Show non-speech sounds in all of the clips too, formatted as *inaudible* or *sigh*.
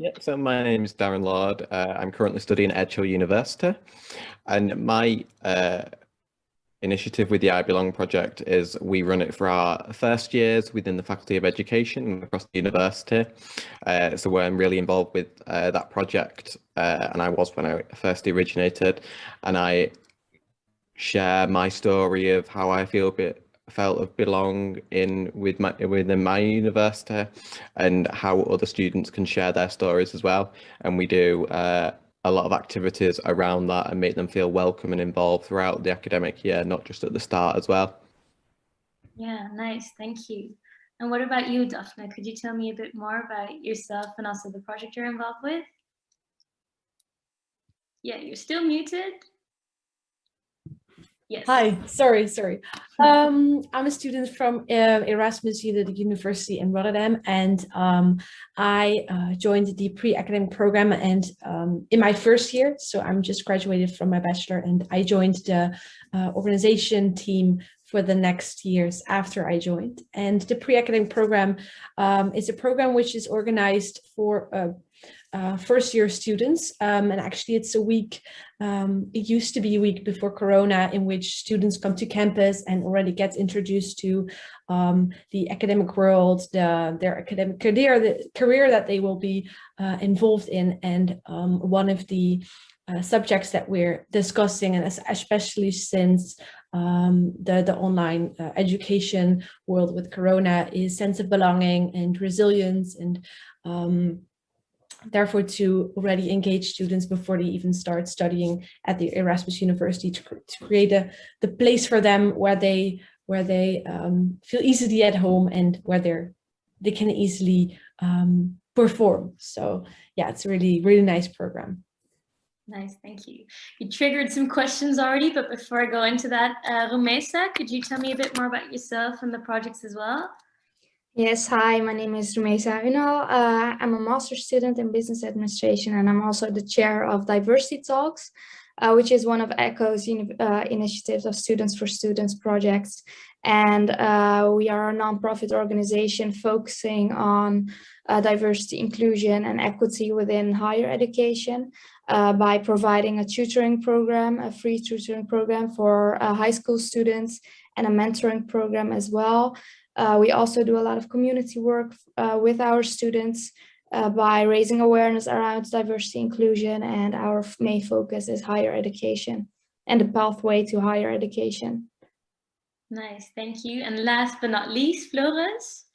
Yeah, so my name is Darren Lord. Uh, I'm currently studying at Edge Hill University and my uh, initiative with the I Belong project is we run it for our first years within the Faculty of Education across the university. Uh, so I'm really involved with uh, that project uh, and I was when I first originated and I share my story of how I feel a bit felt of belong in with my within my university and how other students can share their stories as well. And we do uh, a lot of activities around that and make them feel welcome and involved throughout the academic year not just at the start as well. Yeah nice. Thank you. And what about you Daphne? Could you tell me a bit more about yourself and also the project you're involved with? Yeah you're still muted Yes. Hi, sorry, sorry. Um, I'm a student from uh, Erasmus University in Rotterdam, and um, I uh, joined the pre-academic program and um, in my first year, so I'm just graduated from my bachelor, and I joined the uh, organization team for the next years after I joined. And the pre-academic program um, is a program which is organized for uh, first year students. Um, and actually it's a week, um, it used to be a week before Corona in which students come to campus and already get introduced to um, the academic world, the, their academic career, the career that they will be uh, involved in. And um, one of the uh, subjects that we're discussing, and especially since um, the, the online uh, education world with Corona is sense of belonging and resilience and um, therefore to already engage students before they even start studying at the Erasmus University to, to create a the place for them where they where they um, feel easily at home and where they're they can easily um, perform. So yeah, it's really, really nice program. Nice, thank you. You triggered some questions already, but before I go into that, uh, Rumesa, could you tell me a bit more about yourself and the projects as well? Yes, hi, my name is Rumesa Unal. Uh, I'm a master's student in business administration and I'm also the chair of Diversity Talks, uh, which is one of ECHO's uh, initiatives of Students for Students projects. And uh, we are a nonprofit organization focusing on uh, diversity, inclusion and equity within higher education uh, by providing a tutoring program, a free tutoring program for high school students and a mentoring program as well. Uh, we also do a lot of community work uh, with our students uh, by raising awareness around diversity inclusion and our main focus is higher education and the pathway to higher education. Nice, thank you. And last but not least, Floris.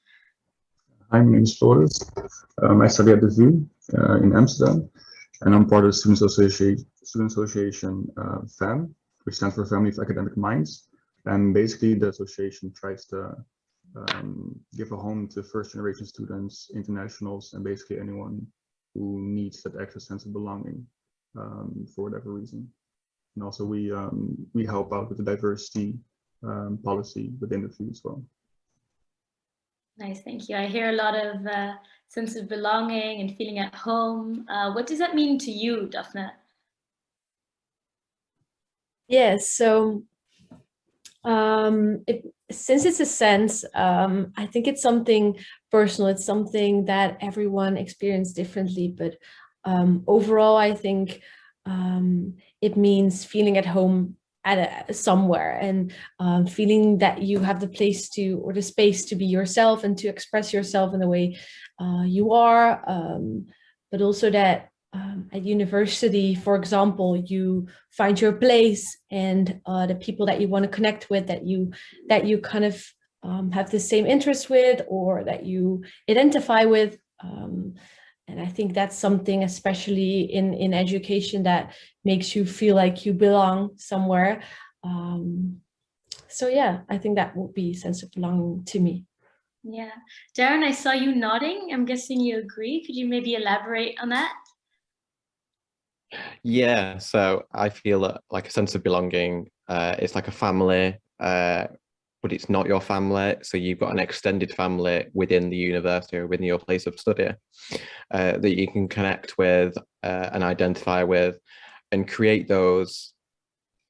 Hi, my name is Floris. Um, I study at the VU uh, in Amsterdam and I'm part of the Student Association, Student Association uh, FAM, which stands for Family of Academic Minds. And basically the association tries to um, give a home to first generation students, internationals, and basically anyone who needs that extra sense of belonging um, for whatever reason. And also we um, we help out with the diversity um, policy within the VU as well. Nice, thank you. I hear a lot of uh, sense of belonging and feeling at home. Uh, what does that mean to you, Daphne? Yes, so um, it, since it's a sense, um, I think it's something personal. It's something that everyone experiences differently. But um, overall, I think um, it means feeling at home at a, somewhere and um, feeling that you have the place to or the space to be yourself and to express yourself in the way uh, you are. Um, but also that um, at university, for example, you find your place and uh, the people that you want to connect with that you that you kind of um, have the same interest with or that you identify with. Um, and I think that's something, especially in, in education, that makes you feel like you belong somewhere. Um, so yeah, I think that would be sense of belonging to me. Yeah. Darren, I saw you nodding. I'm guessing you agree. Could you maybe elaborate on that? Yeah, so I feel that like a sense of belonging. Uh, it's like a family, uh, but it's not your family. So you've got an extended family within the university or within your place of study uh, that you can connect with uh, and identify with and create those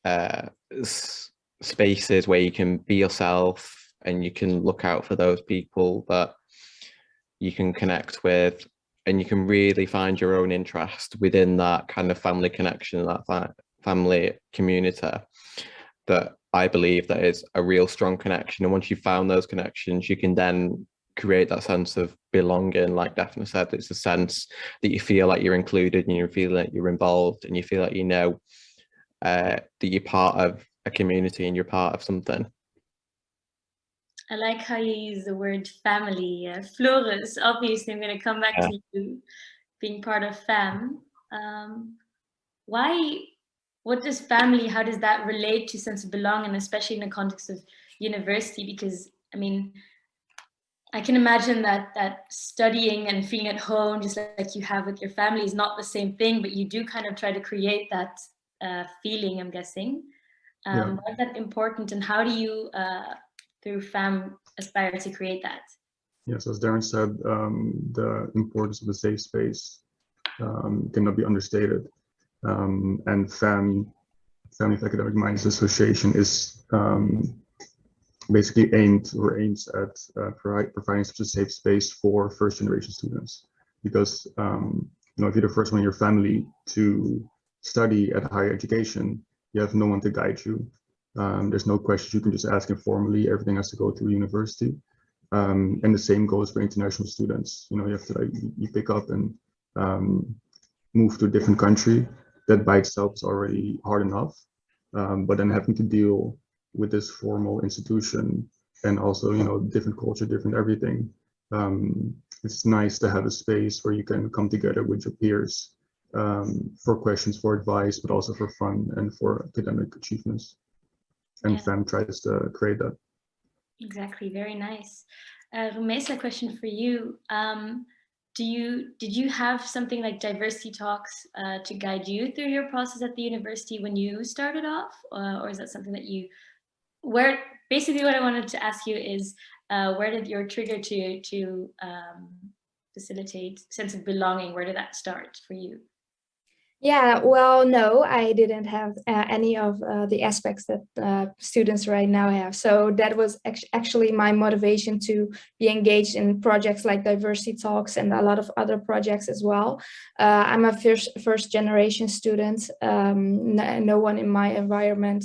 uh, spaces where you can be yourself and you can look out for those people that you can connect with and you can really find your own interest within that kind of family connection, that fa family community that I believe that is a real strong connection. And once you've found those connections, you can then create that sense of belonging. Like Daphne said, it's a sense that you feel like you're included and you feel like you're involved and you feel like you know uh, that you're part of a community and you're part of something. I like how you use the word family. Uh, Floris, obviously I'm going to come back yeah. to you being part of FAM. Um, why, what does family, how does that relate to sense of belonging, especially in the context of university? Because, I mean, I can imagine that that studying and feeling at home, just like you have with your family, is not the same thing, but you do kind of try to create that uh, feeling, I'm guessing. Um, yeah. Why is that important and how do you uh, through FAM aspire to create that? Yes, as Darren said, um, the importance of the safe space um, cannot be understated. Um, and FAM, Family of Academic Minds Association is um, basically aimed or aims at uh, provide, providing such a safe space for first generation students. Because um, you know, if you're the first one in your family to study at higher education, you have no one to guide you. Um, there's no questions you can just ask informally. Everything has to go through university. Um, and the same goes for international students. You know, you have to like you pick up and um, move to a different country. That by itself is already hard enough. Um, but then having to deal with this formal institution and also, you know, different culture, different everything. Um, it's nice to have a space where you can come together with your peers um, for questions, for advice, but also for fun and for academic achievements and yeah. FAM tries to create that. Exactly, very nice. Uh, Rumesa, question for you. Um, do you did you have something like diversity talks uh, to guide you through your process at the university when you started off, uh, or is that something that you where basically what I wanted to ask you is uh, where did your trigger to to um, facilitate sense of belonging? Where did that start for you? Yeah, well, no, I didn't have uh, any of uh, the aspects that uh, students right now have. So that was actually my motivation to be engaged in projects like diversity talks and a lot of other projects as well. Uh, I'm a first, first generation student. Um, no, no, one in my environment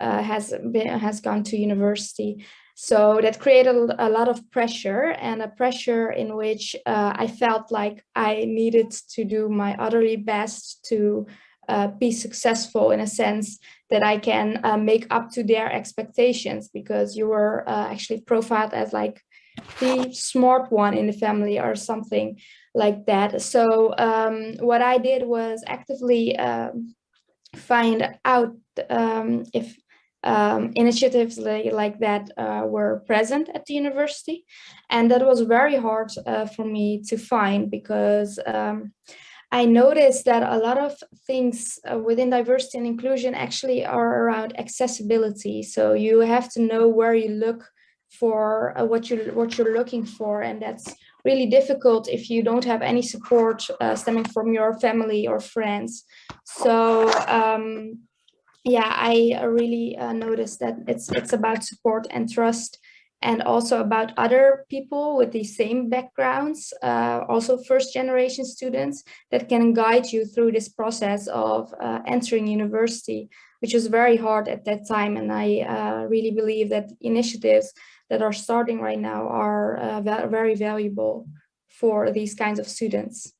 uh, has been, has gone to university. So that created a lot of pressure and a pressure in which uh, I felt like I needed to do my utterly best to uh, be successful in a sense that I can uh, make up to their expectations because you were uh, actually profiled as like the smart one in the family or something like that. So um, what I did was actively um, find out um, if um, initiatives like, like that uh, were present at the university. And that was very hard uh, for me to find because um, I noticed that a lot of things uh, within diversity and inclusion actually are around accessibility. So you have to know where you look for uh, what you're what you're looking for and that's really difficult if you don't have any support uh, stemming from your family or friends so um, yeah, I really uh, noticed that it's it's about support and trust and also about other people with the same backgrounds, uh, also first generation students that can guide you through this process of uh, entering university, which was very hard at that time. And I uh, really believe that initiatives that are starting right now are uh, very valuable for these kinds of students.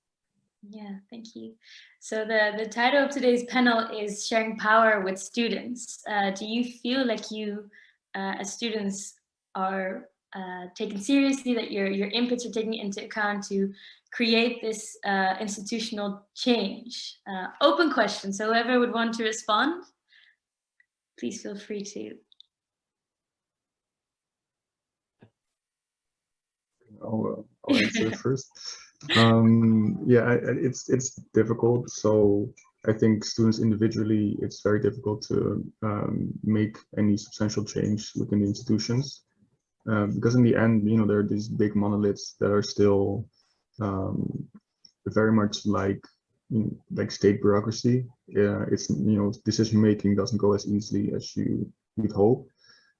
Yeah, thank you. So the, the title of today's panel is Sharing Power with Students. Uh, do you feel like you, uh, as students, are uh, taken seriously, that your, your inputs are taken into account to create this uh, institutional change? Uh, open question, so whoever would want to respond, please feel free to. I'll, uh, I'll answer *laughs* first um yeah it's it's difficult. So i think students individually it's very difficult to um, make any substantial change within the institutions. Um, because in the end you know there are these big monoliths that are still um, very much like like state bureaucracy. Yeah it's you know decision making doesn't go as easily as you would hope.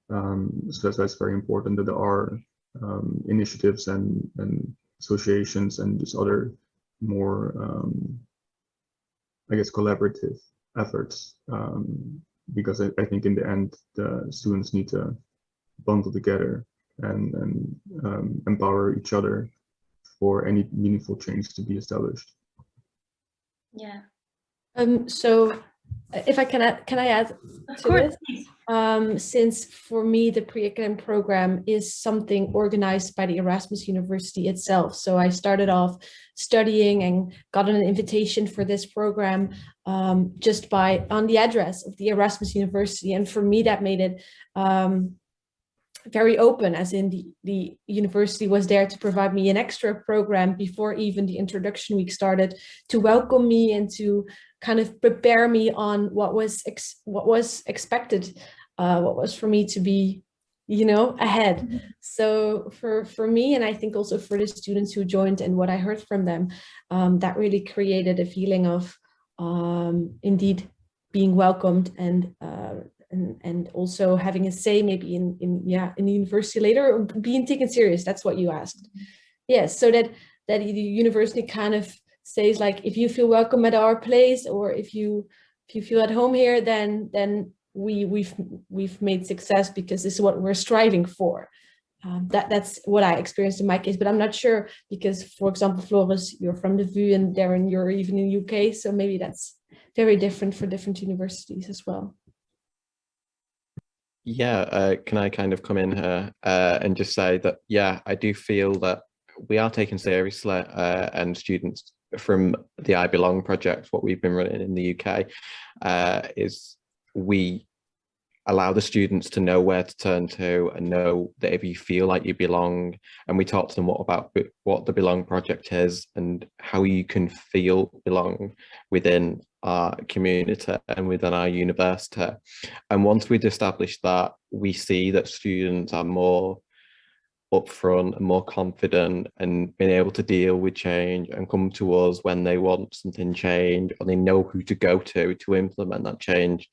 Um, so that's why it's very important that there are um, initiatives and and associations and just other more, um, I guess, collaborative efforts. Um, because I, I, think in the end, the students need to bundle together and, and um, empower each other for any meaningful change to be established. Yeah. Um, so if I can add, can I add of to course. this? Um, since for me, the pre-academic program is something organized by the Erasmus University itself. So I started off studying and got an invitation for this program um, just by on the address of the Erasmus University. And for me, that made it um, very open as in the, the university was there to provide me an extra program before even the introduction week started to welcome me and to kind of prepare me on what was what was expected, uh, what was for me to be, you know, ahead. Mm -hmm. So for for me, and I think also for the students who joined and what I heard from them, um, that really created a feeling of um, indeed being welcomed and uh, and and also having a say maybe in in yeah in the university later or being taken serious. That's what you asked. Yes, so that that the university kind of says like if you feel welcome at our place or if you if you feel at home here then then we we've we've made success because this is what we're striving for. Um, that that's what I experienced in my case but I'm not sure because for example Floris you're from the VU and Darren you're even in UK so maybe that's very different for different universities as well. Yeah uh, can I kind of come in here uh, and just say that yeah I do feel that we are taken seriously uh, and students from the I Belong project, what we've been running in the UK, uh, is we allow the students to know where to turn to and know that if you feel like you belong and we talk to them what about what the belong project is and how you can feel belong within our community and within our university. And once we've established that we see that students are more upfront and more confident and being able to deal with change and come to us when they want something change or they know who to go to to implement that change.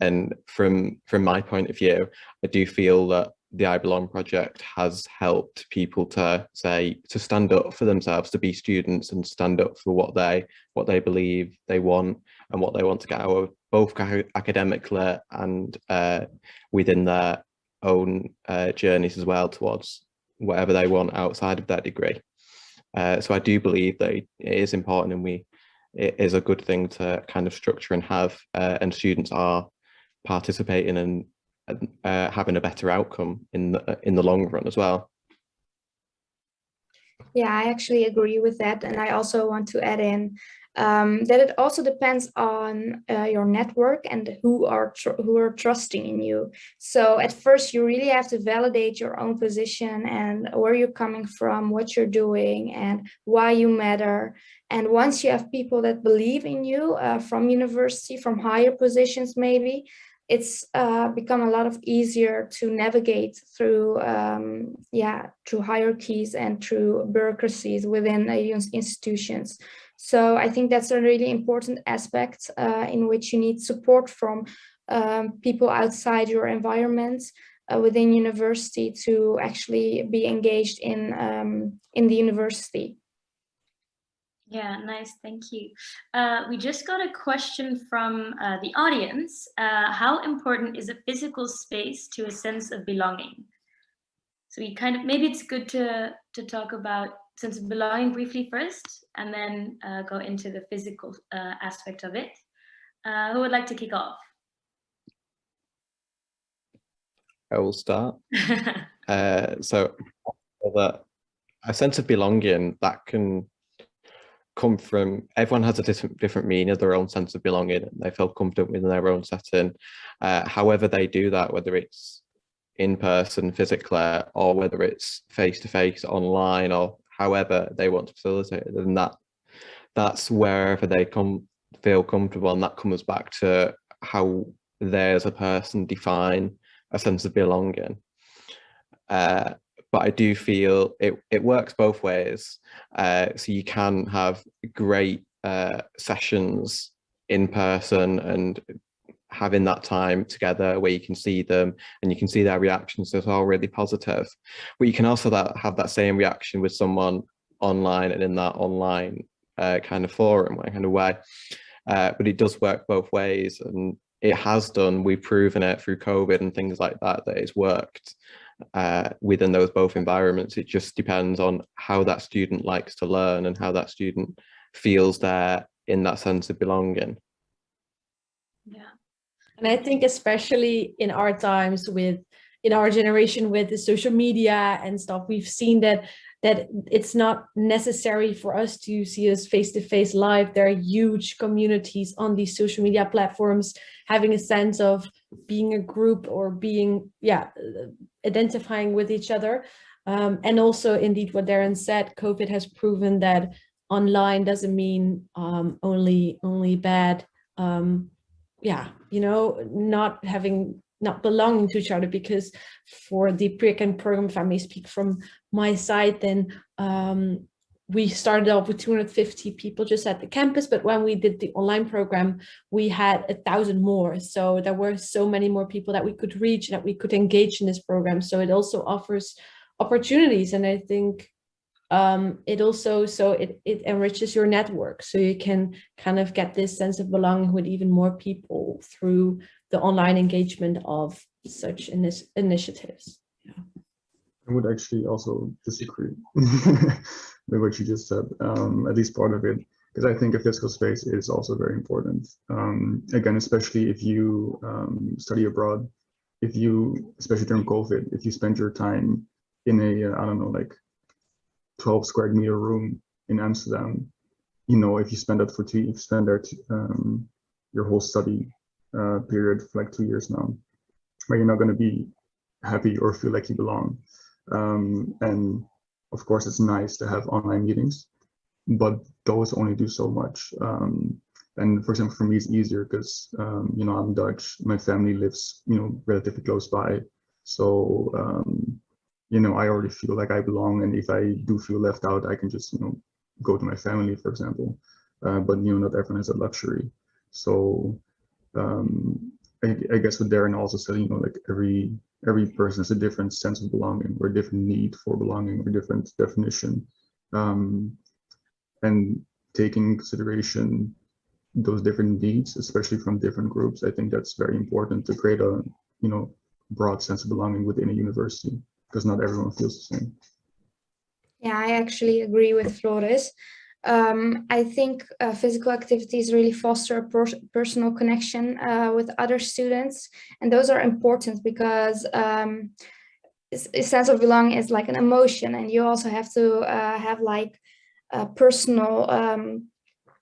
And from from my point of view, I do feel that the I Belong project has helped people to say to stand up for themselves, to be students and stand up for what they what they believe they want and what they want to get out of both academically and uh, within their own uh, journeys as well towards whatever they want outside of that degree. Uh, so I do believe that it is important and we it is a good thing to kind of structure and have uh, and students are participating and uh, having a better outcome in the, in the long run as well. Yeah, I actually agree with that. And I also want to add in um, that it also depends on uh, your network and who are who are trusting in you. So at first you really have to validate your own position and where you're coming from, what you're doing and why you matter. And once you have people that believe in you uh, from university, from higher positions maybe, it's uh, become a lot of easier to navigate through um, yeah through hierarchies and through bureaucracies within institutions. So I think that's a really important aspect uh, in which you need support from um, people outside your environment uh, within university to actually be engaged in um, in the university. Yeah, nice, thank you. Uh, we just got a question from uh, the audience. Uh, how important is a physical space to a sense of belonging? So we kind of, maybe it's good to, to talk about sense of belonging briefly first, and then uh, go into the physical uh, aspect of it. Uh, who would like to kick off? I will start. *laughs* uh, so that a sense of belonging that can come from everyone has a different different meaning of their own sense of belonging and they feel comfortable within their own setting uh, however they do that whether it's in person physically or whether it's face to face online or however they want to facilitate it and that that's wherever they come feel comfortable and that comes back to how they as a person define a sense of belonging uh, but I do feel it, it works both ways. Uh, so you can have great uh, sessions in person and having that time together where you can see them and you can see their reactions it's all really positive but you can also that have that same reaction with someone online and in that online uh, kind of forum, kind of way. Uh, but it does work both ways and it has done, we've proven it through COVID and things like that, that it's worked uh, within those both environments. It just depends on how that student likes to learn and how that student feels there in that sense of belonging. And I think especially in our times with, in our generation with the social media and stuff, we've seen that that it's not necessary for us to see us face to face live. There are huge communities on these social media platforms, having a sense of being a group or being, yeah, identifying with each other. Um, and also indeed what Darren said, COVID has proven that online doesn't mean um, only, only bad. Um, yeah, you know, not having not belonging to each other because for the pre-academic program, if I may speak from my side, then um, we started off with 250 people just at the campus, but when we did the online program, we had a thousand more. So there were so many more people that we could reach, that we could engage in this program. So it also offers opportunities. And I think um, it also, so it, it enriches your network. So you can kind of get this sense of belonging with even more people through the online engagement of such init initiatives. Yeah. I would actually also disagree *laughs* with what you just said, um, at least part of it, because I think a physical space is also very important. Um, again, especially if you um, study abroad, if you, especially during COVID, if you spend your time in a, uh, I don't know, like 12 square meter room in Amsterdam, you know, if you spend that for two, you spend that um, your whole study uh, period for like two years now, where you're not going to be happy or feel like you belong. Um, and of course, it's nice to have online meetings, but those only do so much. Um, and for example, for me, it's easier because, um, you know, I'm Dutch, my family lives, you know, relatively close by. So, um, you know, I already feel like I belong. And if I do feel left out, I can just, you know, go to my family, for example. Uh, but, you know, not everyone has a luxury. So um, I, I, guess what Darren also said, you know, like every every person has a different sense of belonging or a different need for belonging or different definition. Um, and taking consideration those different needs, especially from different groups, I think that's very important to create a, you know, broad sense of belonging within a university because not everyone feels the same. Yeah, I actually agree with Floris. um, I think uh, physical activities really foster a per personal connection uh, with other students. And those are important because um, a sense of belonging is like an emotion and you also have to uh, have like personal um,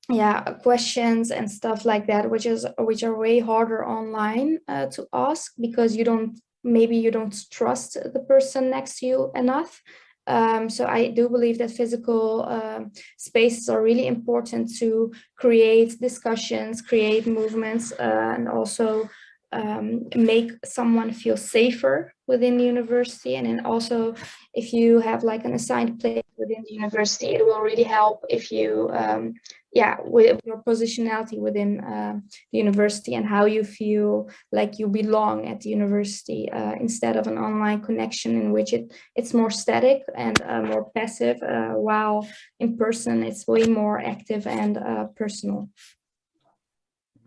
yeah questions and stuff like that which is which are way harder online uh, to ask because you don't maybe you don't trust the person next to you enough um, so I do believe that physical uh, spaces are really important to create discussions, create movements, uh, and also um, make someone feel safer within the university. And then also, if you have like an assigned place within the university, it will really help if you um, yeah, with your positionality within uh, the university and how you feel like you belong at the university uh, instead of an online connection in which it it's more static and uh, more passive, uh, while in person it's way more active and uh, personal.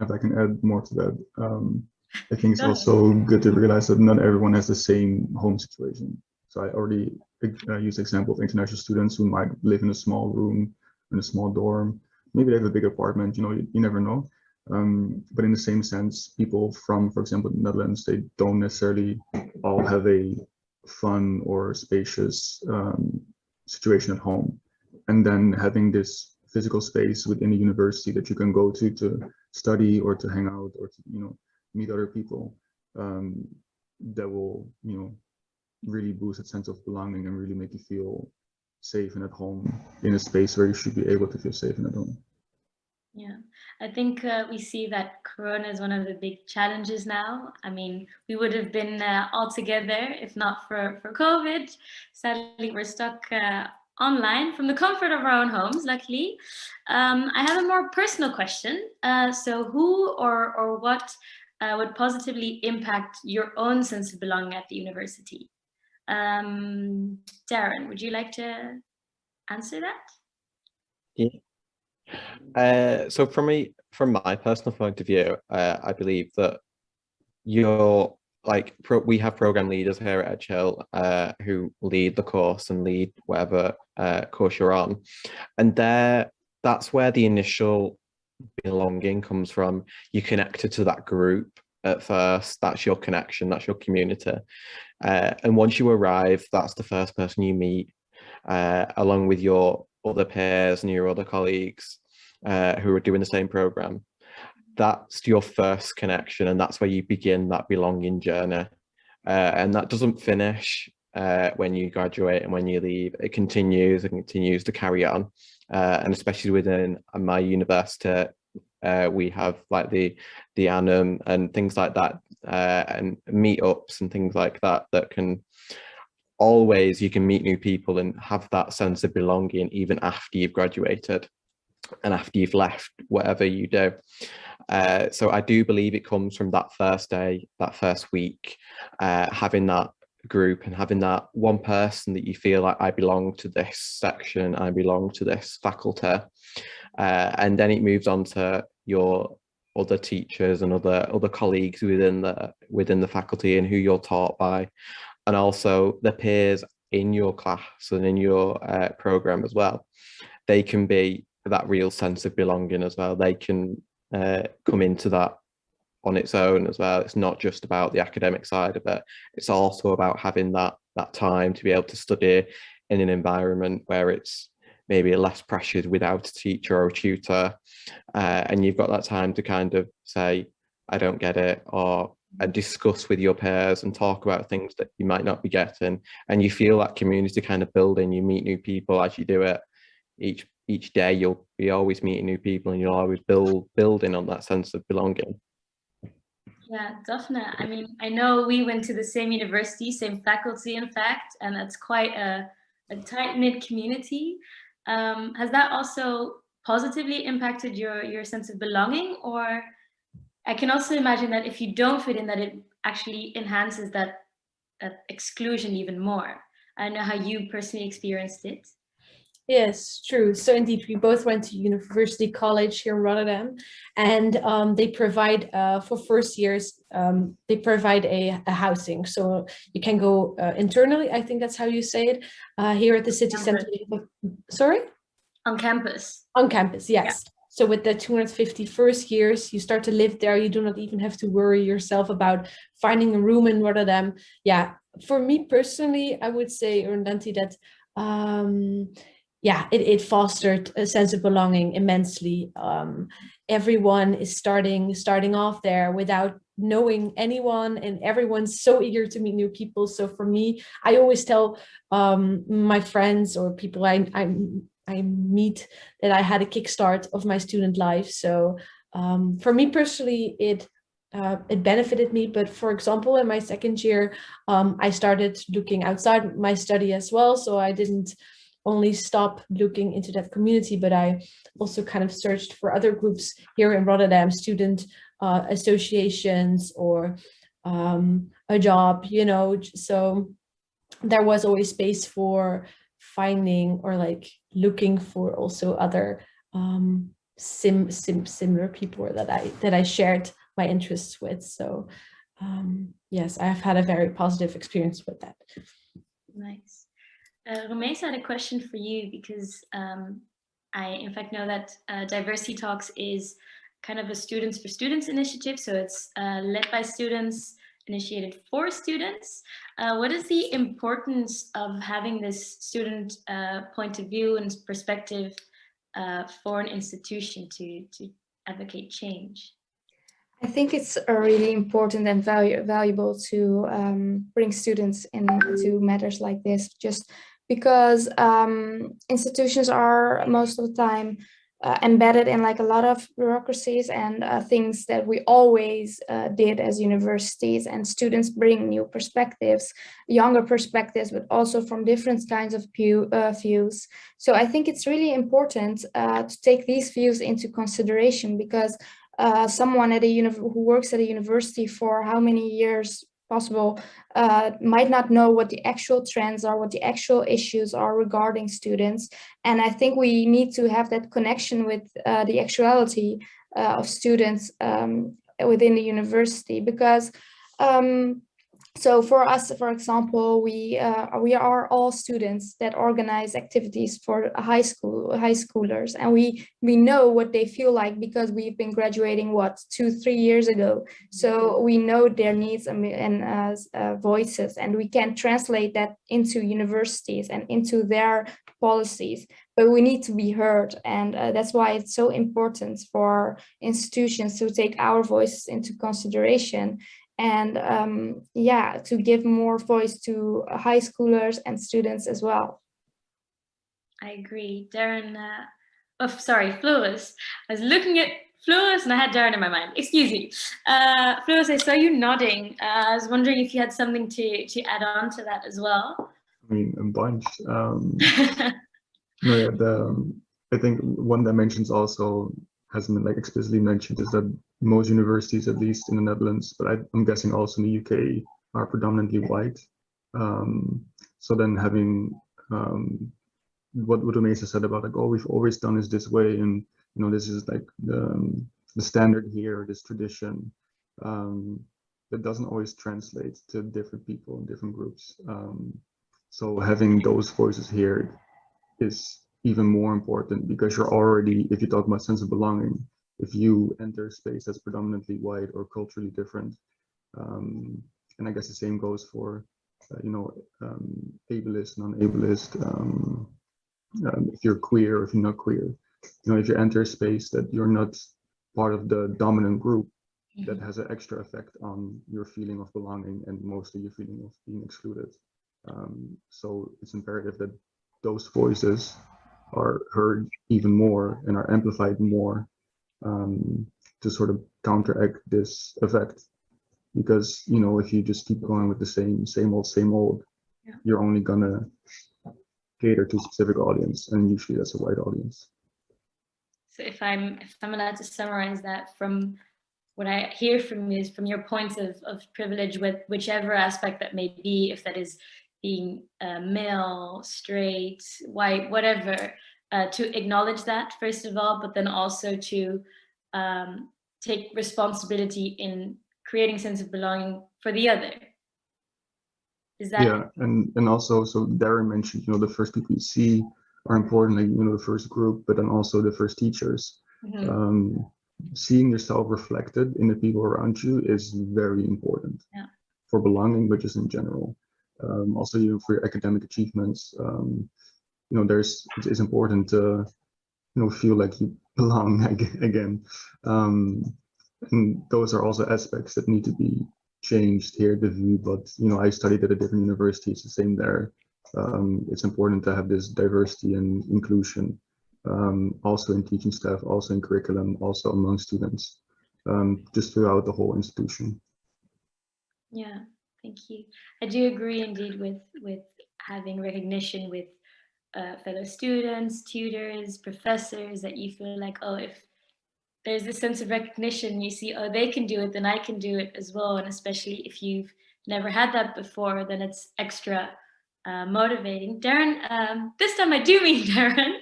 If I can add more to that, um, I think it's also good to realize that not everyone has the same home situation. So I already uh, use the example of international students who might live in a small room in a small dorm maybe they have a big apartment, you know, you, you never know. Um, but in the same sense, people from, for example, the Netherlands, they don't necessarily all have a fun or spacious um, situation at home. And then having this physical space within a university that you can go to to study or to hang out or to, you know, meet other people um, that will, you know, really boost a sense of belonging and really make you feel safe and at home in a space where you should be able to feel safe and at home. Yeah, I think uh, we see that Corona is one of the big challenges now. I mean, we would have been uh, all together if not for, for COVID. Sadly, we're stuck uh, online from the comfort of our own homes, luckily. Um, I have a more personal question. Uh, so who or, or what uh, would positively impact your own sense of belonging at the university? Um, Darren, would you like to answer that? Yeah. Uh, so from me, from my personal point of view, uh, I believe that you're like pro, we have program leaders here at Edge Hill uh, who lead the course and lead whatever uh, course you're on, and there that's where the initial belonging comes from. You connected to that group at first. That's your connection. That's your community. Uh, and once you arrive, that's the first person you meet, uh, along with your other peers and your other colleagues uh, who are doing the same program. That's your first connection, and that's where you begin that belonging journey. Uh, and that doesn't finish uh, when you graduate and when you leave. It continues and continues to carry on. Uh, and especially within my university, uh, we have like the the annum and things like that uh, and meetups and things like that that can always you can meet new people and have that sense of belonging even after you've graduated and after you've left whatever you do. Uh, so I do believe it comes from that first day that first week uh, having that group and having that one person that you feel like I belong to this section I belong to this faculty uh, and then it moves on to your other teachers and other other colleagues within the within the faculty and who you're taught by and also the peers in your class and in your uh, program as well. They can be that real sense of belonging as well. They can uh, come into that on its own as well. It's not just about the academic side of it. It's also about having that that time to be able to study in an environment where it's maybe less pressured without a teacher or a tutor. Uh, and you've got that time to kind of say i don't get it or uh, discuss with your peers and talk about things that you might not be getting. And you feel that community kind of building. You meet new people as you do it. Each each day you'll be always meeting new people and you'll always build building on that sense of belonging. Yeah definitely i mean i know we went to the same university same faculty in fact and that's quite a, a tight-knit community um, has that also positively impacted your, your sense of belonging? Or I can also imagine that if you don't fit in, that it actually enhances that, that exclusion even more. I don't know how you personally experienced it. Yes, true. So indeed, we both went to University College here in Rotterdam, and um, they provide uh, for first years, um, they provide a, a, housing. So you can go uh, internally, I think that's how you say it, uh, here at the city center. Sorry? On campus. On campus, yes. Yeah. So with the 250 first years, you start to live there. You do not even have to worry yourself about finding a room in Rotterdam. Yeah, for me personally, I would say, Erndanti, that um, yeah, it, it fostered a sense of belonging immensely. Um, everyone is starting starting off there without knowing anyone and everyone's so eager to meet new people. So for me, I always tell um, my friends or people I, I, I meet that I had a kickstart of my student life. So um, for me personally, it uh, it benefited me. But for example, in my second year, um, I started looking outside my study as well. So I didn't only stop looking into that community, but I also kind of searched for other groups here in Rotterdam, student uh, associations or um, a job, you know, so there was always space for finding or like looking for also other um, sim, sim similar people that I that I shared my interests with. So um, yes, I have had a very positive experience with that. Nice. Uh, Rumeysa had a question for you because um, I, in fact, know that uh, Diversity Talks is kind of a Students for Students initiative. So it's uh, led by students, initiated for students. Uh, what is the importance of having this student uh, point of view and perspective uh, for an institution to, to advocate change? I think it's really important and value, valuable to um, bring students into matters like this, just because um, institutions are most of the time uh, embedded in like a lot of bureaucracies and uh, things that we always uh, did as universities and students bring new perspectives, younger perspectives, but also from different kinds of uh, views. So I think it's really important uh, to take these views into consideration because uh, someone at a who works at a university for how many years possible uh, might not know what the actual trends are, what the actual issues are regarding students. And I think we need to have that connection with uh, the actuality uh, of students um, within the university because um, so for us, for example, we uh, we are all students that organize activities for high school high schoolers, and we we know what they feel like because we've been graduating what two three years ago. So we know their needs and, and uh, uh, voices, and we can translate that into universities and into their policies. But we need to be heard, and uh, that's why it's so important for institutions to take our voices into consideration and um, yeah, to give more voice to high schoolers and students as well. I agree. Darren, uh, oh, sorry, Floris. I was looking at Floris and I had Darren in my mind. Excuse me. Uh, Floris, I saw you nodding. Uh, I was wondering if you had something to, to add on to that as well. I mean, a bunch. Um, *laughs* no, yeah, the, um, I think one dimension is also hasn't been like explicitly mentioned is that most universities, at least in the Netherlands, but I, am guessing also in the UK, are predominantly white. Um, so then having um, what what Umesa said about like, oh, we've always done is this way, and you know, this is like the um, the standard here, this tradition. Um, that doesn't always translate to different people and different groups. Um, so having those voices here is even more important because you're already, if you talk about sense of belonging, if you enter a space that's predominantly white or culturally different, um, and I guess the same goes for, uh, you know, um, ableist, non-ableist, um, um, if you're queer or if you're not queer, you know, if you enter a space that you're not part of the dominant group, that mm-hmm. has an extra effect on your feeling of belonging and mostly your feeling of being excluded. Um, so it's imperative that those voices are heard even more and are amplified more um, to sort of counteract this effect. Because, you know, if you just keep going with the same, same old, same old, yeah. you're only gonna cater to a specific audience. And usually that's a white audience. So if I'm, if I'm allowed to summarize that from what I hear from you is from your points of, of privilege with whichever aspect that may be, if that is being uh, male, straight, white, whatever, uh, to acknowledge that first of all, but then also to um, take responsibility in creating sense of belonging for the other. Is that? Yeah, and and also, so Darren mentioned, you know, the first people you see are important, like, you know, the first group, but then also the first teachers. Mm -hmm. um, seeing yourself reflected in the people around you is very important yeah. for belonging, but just in general. Um, also, you for your academic achievements, um, you know, there's it's important to you know feel like you *laughs* belong again. Um, and those are also aspects that need to be changed here at the VU. But you know, I studied at a different university. It's the same there. Um, it's important to have this diversity and inclusion, um, also in teaching staff, also in curriculum, also among students, um, just throughout the whole institution. Yeah, thank you. I do agree indeed with with having recognition with uh, fellow students, tutors, professors that you feel like, oh, if there's this sense of recognition, you see, oh, they can do it, then I can do it as well. And especially if you've never had that before, then it's extra uh, motivating. Darren, um, this time I do *laughs* mean Darren.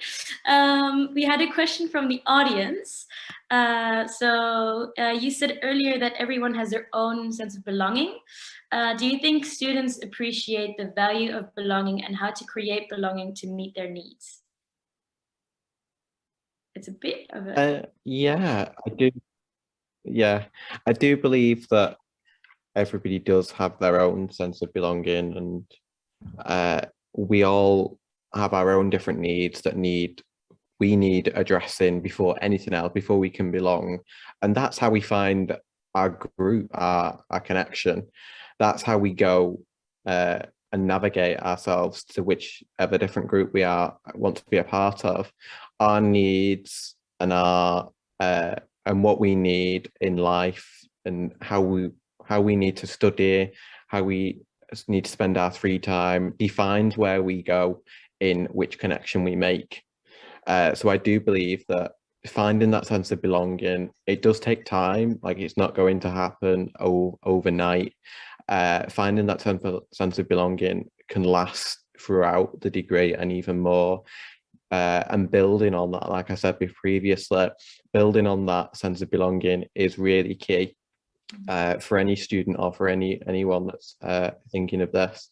Um, we had a question from the audience. Uh, so uh, you said earlier that everyone has their own sense of belonging. Uh, do you think students appreciate the value of belonging and how to create belonging to meet their needs? It's a bit of a... Uh, yeah, I do. Yeah, I do believe that everybody does have their own sense of belonging and uh, we all have our own different needs that need we need addressing before anything else, before we can belong. And that's how we find our group, our, our connection that's how we go uh, and navigate ourselves to whichever different group we are want to be a part of. Our needs and our uh, and what we need in life and how we how we need to study, how we need to spend our free time defines where we go in which connection we make. Uh, so I do believe that finding that sense of belonging, it does take time, like it's not going to happen overnight. Uh, finding that sense of, sense of belonging can last throughout the degree and even more. Uh, and building on that, like I said previously, building on that sense of belonging is really key uh, for any student or for any anyone that's uh, thinking of this.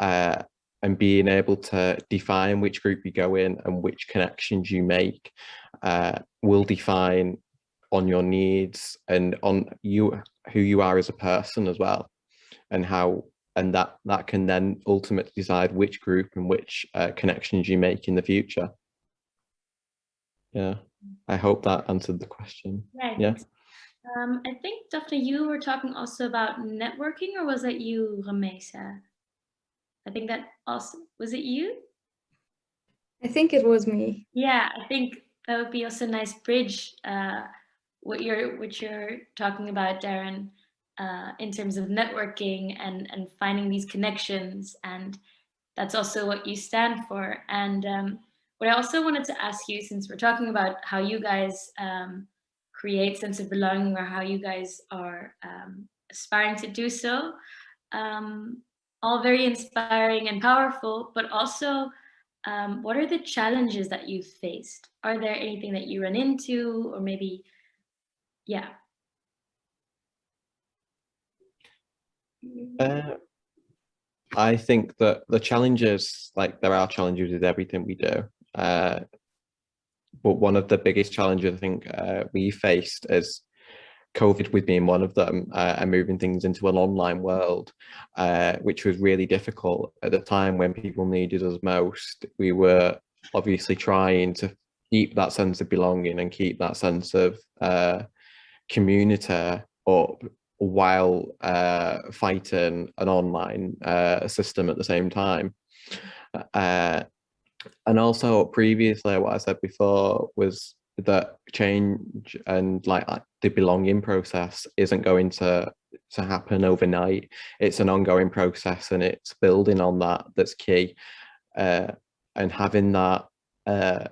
Uh, and being able to define which group you go in and which connections you make uh, will define on your needs and on you who you are as a person as well and how and that that can then ultimately decide which group and which uh, connections you make in the future yeah i hope that answered the question right. yeah um, i think Daphne, you were talking also about networking or was that you Rumeysa? i think that also was it you i think it was me yeah i think that would be also a nice bridge uh, what you're what you're talking about darren uh, in terms of networking and, and finding these connections. And that's also what you stand for. And um, what I also wanted to ask you, since we're talking about how you guys um, create sense of belonging or how you guys are um, aspiring to do so, um, all very inspiring and powerful, but also um, what are the challenges that you've faced? Are there anything that you run into or maybe, yeah, Uh, I think that the challenges, like there are challenges with everything we do. Uh, but one of the biggest challenges I think uh, we faced is COVID with being one of them uh, and moving things into an online world, uh, which was really difficult at the time when people needed us most. We were obviously trying to keep that sense of belonging and keep that sense of uh, community up while uh, fighting an online uh, system at the same time. And also previously, what I said before was that change and like the belonging process isn't going to to happen overnight. It's an ongoing process and it's building on that that's key. Uh, and having that uh,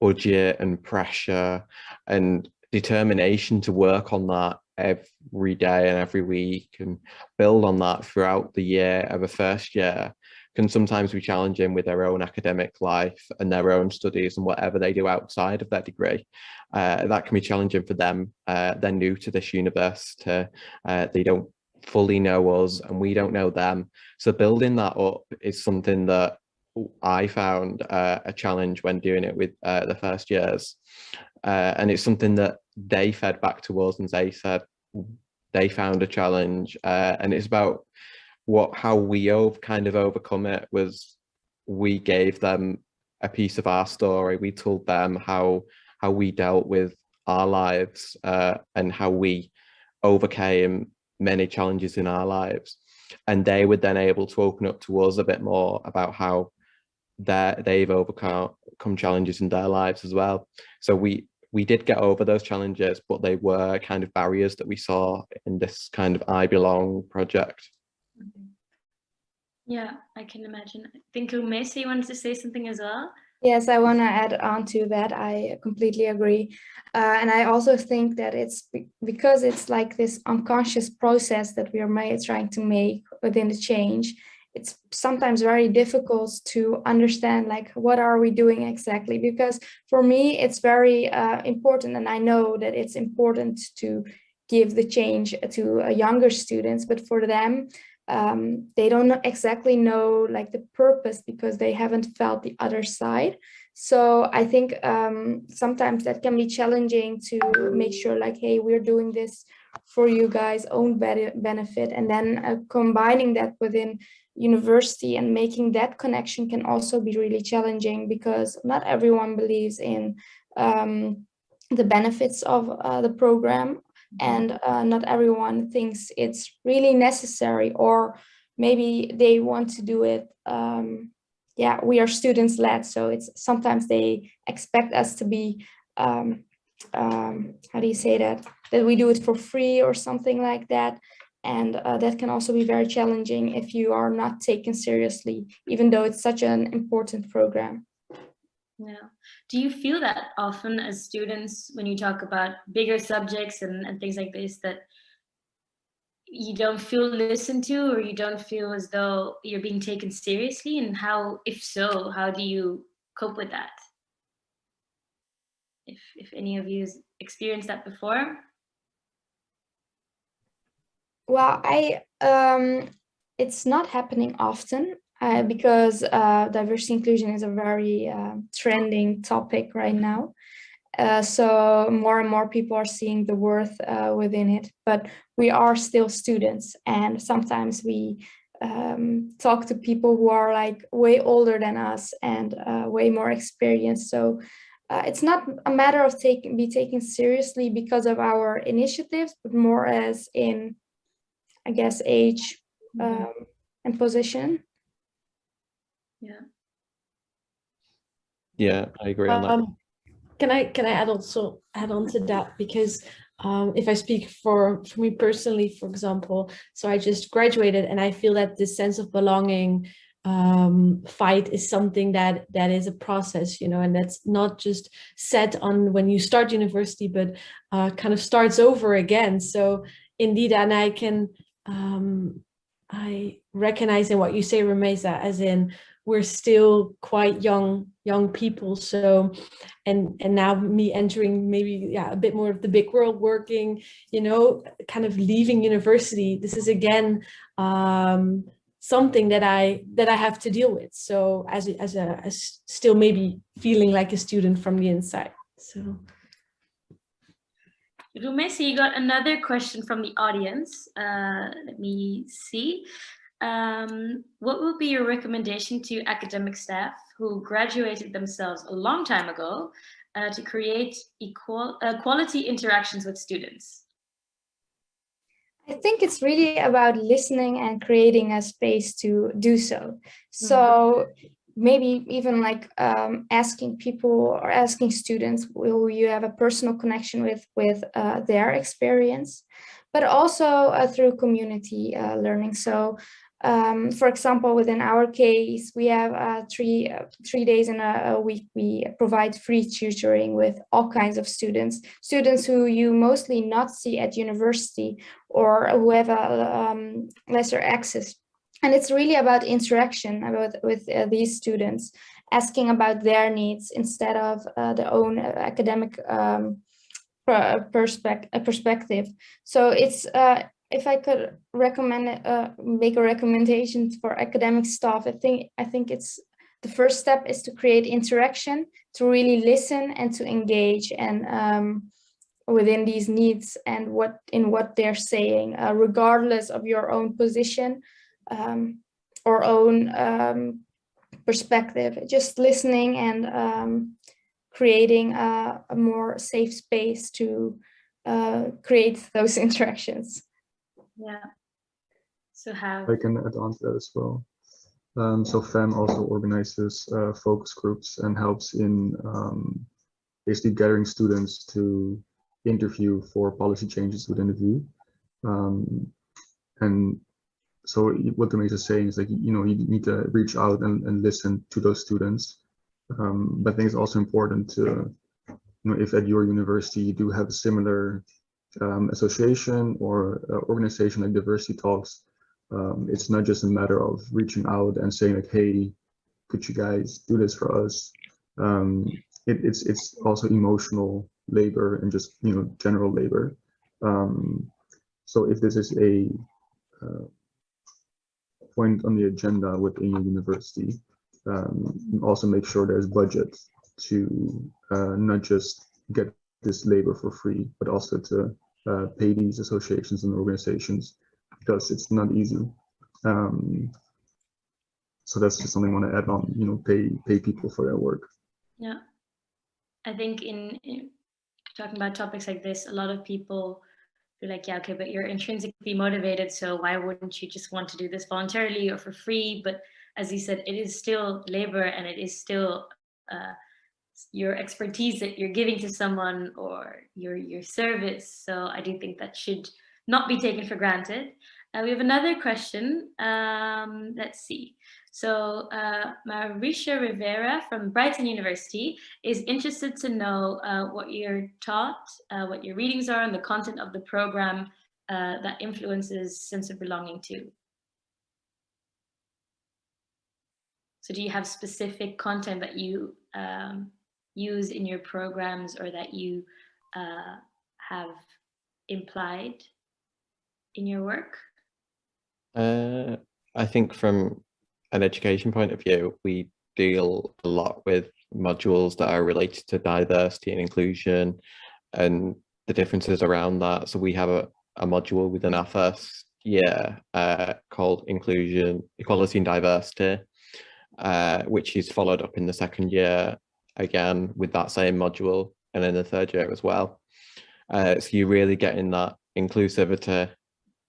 budget and pressure and determination to work on that every day and every week and build on that throughout the year of a first year can sometimes be challenging with their own academic life and their own studies and whatever they do outside of their degree. Uh, that can be challenging for them. Uh, they're new to this university. Uh, they don't fully know us and we don't know them. So building that up is something that I found uh, a challenge when doing it with uh, the first years. Uh, and it's something that they fed back to us and they said they found a challenge. And it's about what how we have kind of overcome it was we gave them a piece of our story. We told them how how we dealt with our lives uh, and how we overcame many challenges in our lives. And they were then able to open up to us a bit more about how they've overcome challenges in their lives as well. So we we did get over those challenges, but they were kind of barriers that we saw in this kind of I Belong project. Mm-hmm. Yeah, I can imagine. I think you wanted to say something as well? Yes, I want to add on to that. I completely agree. Uh, and I also think that it's because it's like this unconscious process that we are trying to make within the change it's sometimes very difficult to understand like what are we doing exactly because for me it's very uh, important and I know that it's important to give the change to uh, younger students but for them um, they don't exactly know like the purpose because they haven't felt the other side so I think um, sometimes that can be challenging to make sure like hey we're doing this for you guys own benefit and then uh, combining that within university and making that connection can also be really challenging because not everyone believes in um, the benefits of uh, the program. And uh, not everyone thinks it's really necessary or maybe they want to do it um, yeah we are students led so it's sometimes they expect us to be um, um, how do you say that? That we do it for free or something like that. And uh, that can also be very challenging if you are not taken seriously, even though it's such an important program. Yeah. Do you feel that often as students when you talk about bigger subjects and, and things like this that you don't feel listened to or you don't feel as though you're being taken seriously? And how if so how do you cope with that? If if any of you experienced that before? Well i um it's not happening often uh, because uh, diversity inclusion is a very uh, trending topic right now uh, so more and more people are seeing the worth uh, within it, but we are still students and sometimes we um, talk to people who are like way older than us and uh, way more experienced. So uh, it's not a matter of taking be taken seriously because of our initiatives, but more as in, I guess, age Mm-hmm. um, and position. Yeah Yeah, I agree on that. Um, can I can I add also add on to that because um, if I speak for for me personally, for example, so I just graduated and I feel that this sense of belonging um, fight is something that that is a process, you know, and that's not just set on when you start university, but uh, kind of starts over again. So indeed, and I can um, I recognize in what you say, Rumeysa, as in we're still quite young young people so and and now me entering maybe yeah a bit more of the big world working you know kind of leaving university this is again um something that i that i have to deal with so as as a as still maybe feeling like a student from the inside so Rumeysa, you got another question from the audience. Uh, let me see. Um, what would be your recommendation to academic staff who graduated themselves a long time ago uh, to create equal uh, quality interactions with students? I think it's really about listening and creating a space to do so. So maybe even like um, asking people or asking students who you have a personal connection with, with uh, their experience, but also uh, through community uh, learning. So um, for example, within our case, we have uh, three uh, three days in a, a, week. We provide free tutoring with all kinds of students, students who you mostly not see at university or who have a um, lesser access. And it's really about interaction about with uh, these students, asking about their needs instead of uh, their own academic um, perspective. perspective. So it's uh, if I could recommend uh, make a recommendation for academic staff, I think I think it's the first step is to create interaction, to really listen and to engage and um, within these needs and what in what they're saying, uh, regardless of your own position um, or own um, perspective. Just listening and um, creating a, a, more safe space to uh, create *laughs* those interactions. Yeah. So? I can add on to that as well. Um, so FAM also organizes uh, focus groups and helps in um, basically gathering students to interview for policy changes within the view Um, and so what the is saying is like, you know, you need to reach out and, and listen to those students. Um, but I think it's also important to, you know, if at your university you do have a similar um, association or uh, organization like Diversity Talks, um, it's not just a matter of reaching out and saying like, hey, could you guys do this for us? Um, it, it's it's also emotional labor and just you know general labor. Um, so if this is a uh, point on the agenda within your university, um, also make sure there's budget to uh, not just get this labor for free, but also to uh, pay these associations and organizations because it's not easy. Um, so that's just something I want to add on, you know, pay pay people for their work. Yeah, I think in, in talking about topics like this, a lot of people feel like, yeah, okay, but you're intrinsically motivated, so why wouldn't you just want to do this voluntarily or for free? But as you said, it is still labor and it is still uh, your expertise that you're giving to someone or your your service. So I do think that should not be taken for granted. Uh, we have another question. Um, let's see. So uh, Marisha Rivera from Brighton University is interested to know uh, what you're taught, uh, what your readings are, and the content of the program uh, that influences sense of belonging to. So do you have specific content that you um, use in your programs or that you uh, have implied in your work? Uh, I think from an education point of view, we deal a lot with modules that are related to diversity and inclusion and the differences around that. So we have a, a module within our first year uh, called Inclusion, Equality and Diversity, uh, which is followed up in the second year again with that same module and in the third year as well. Uh, so you're really getting that inclusivity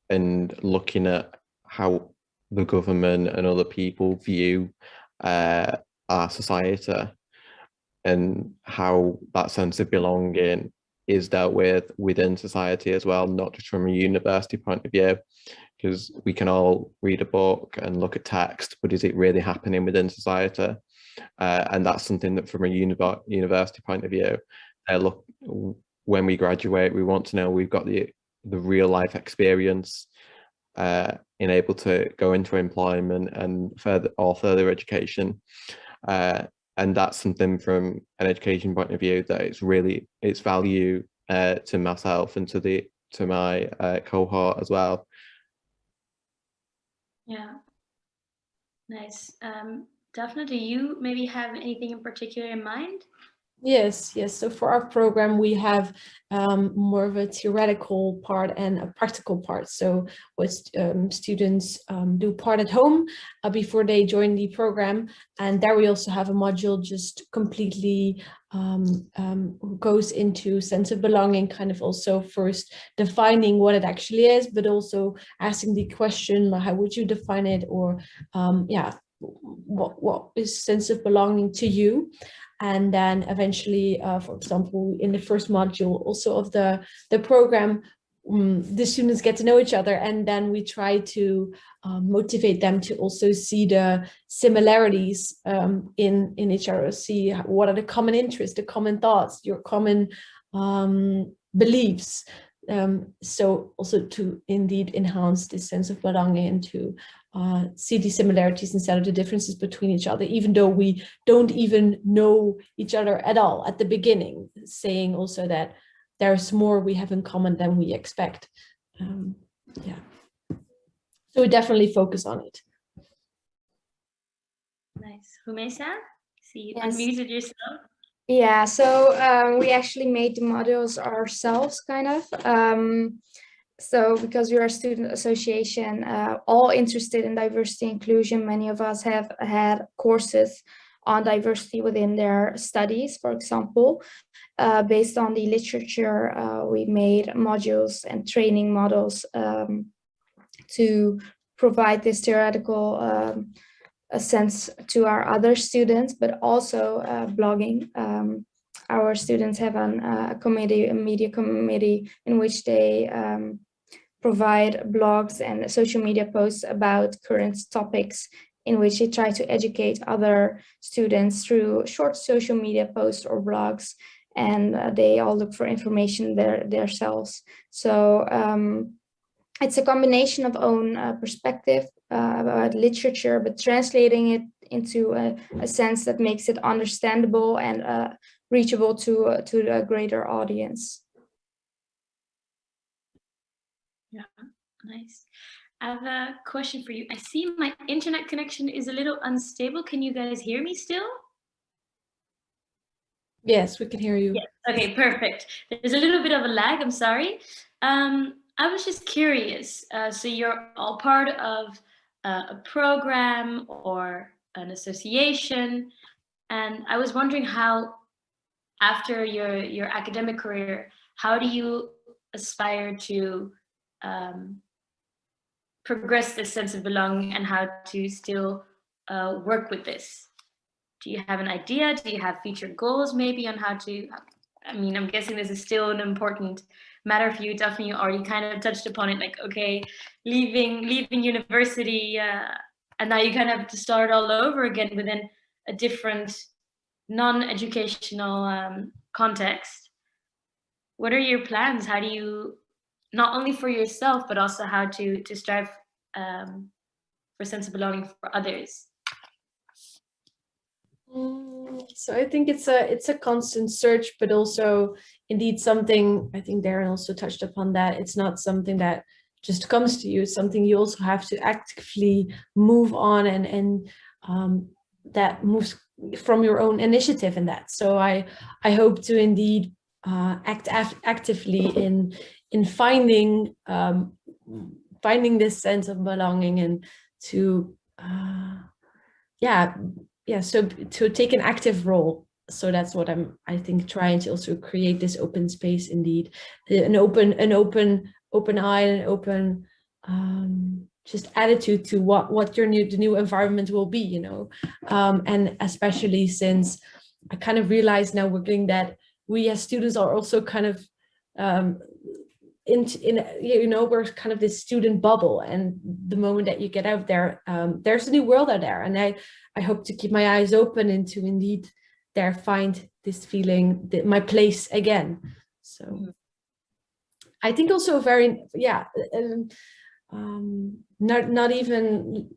and looking at how the government and other people view uh, our society and how that sense of belonging is dealt with within society as well, not just from a university point of view, because we can all read a book and look at text, but is it really happening within society? Uh, and that's something that from a uni university point of view, uh, look, when we graduate, we want to know we've got the, the real life experience uh, in able to go into employment and further or further education. Uh, and that's something from an education point of view that it's really it's value uh, to myself and to the to my uh, cohort as well. Yeah, nice. Um, definitely. You maybe have anything in particular in mind? Yes, yes. So for our program, we have um, more of a theoretical part and a practical part. So what um, students um, do part at home uh, before they join the program. And there we also have a module just completely um, um, goes into sense of belonging, kind of also first defining what it actually is, but also asking the question, how would you define it? Or um, yeah, what, what is sense of belonging to you? and then eventually, uh, for example, in the first module also of the, the program, um, the students get to know each other and then we try to uh, motivate them to also see the similarities um, in, in each other, see what are the common interests, the common thoughts, your common um, beliefs. Um, so also to indeed enhance this sense of belonging and to uh, see the similarities instead of the differences between each other, even though we don't even know each other at all at the beginning, saying also that there's more we have in common than we expect. Um, yeah. So we definitely focus on it. Nice. Rumeysa, see you yes. unmuted yourself. Yeah, so um, we actually made the modules ourselves, kind of. Um, so because we are a student association, uh, all interested in diversity inclusion, many of us have had courses on diversity within their studies, for example. Uh, based on the literature, uh, we made modules and training models um, to provide this theoretical um, sense to our other students, but also uh, blogging. Um, our students have uh, a committee, a media committee in which they um, provide blogs and social media posts about current topics in which they try to educate other students through short social media posts or blogs and uh, they all look for information there themselves. So um, it's a combination of own uh, perspective uh, about literature, but translating it into a, a, sense that makes it understandable and uh, reachable to, uh, to a greater audience. Yeah, nice. I have a question for you. I see my internet connection is a little unstable. Can you guys hear me still? Yes, we can hear you. Yes. Okay, perfect. There's a little bit of a lag, I'm sorry. Um, I was just curious. Uh, so you're all part of uh, a program or an association, and I was wondering how, after your your academic career, how do you aspire to um, progress this sense of belonging and how to still uh, work with this? Do you have an idea? Do you have future goals maybe on how to, I mean, I'm guessing this is still an important matter for you. Definitely you already kind of touched upon it, like, okay, leaving, leaving university uh, and now you kind of have to start all over again within a different non-educational um, context. What are your plans? How do you not only for yourself, but also how to, to strive um, for sense of belonging for others? Mm, So I think it's a it's a constant search, but also indeed something I think Darren also touched upon that it's not something that just comes to you. It's something you also have to actively move on and and um, that moves from your own initiative in that. So I I hope to indeed uh, act actively in in finding um, finding this sense of belonging and to uh, yeah yeah so to take an active role. So that's what i'm i think trying to also create this open space indeed an open an open open eye and an open um just attitude to what what your new the new environment will be you know? Um and especially since i kind of realize now working that we as students are also kind of um in, in you know we're kind of this student bubble and the moment that you get out there um, there's a new world out there. And i i hope to keep my eyes open and to indeed there find this feeling that my place again. So Mhm. i think also very yeah um, um not not even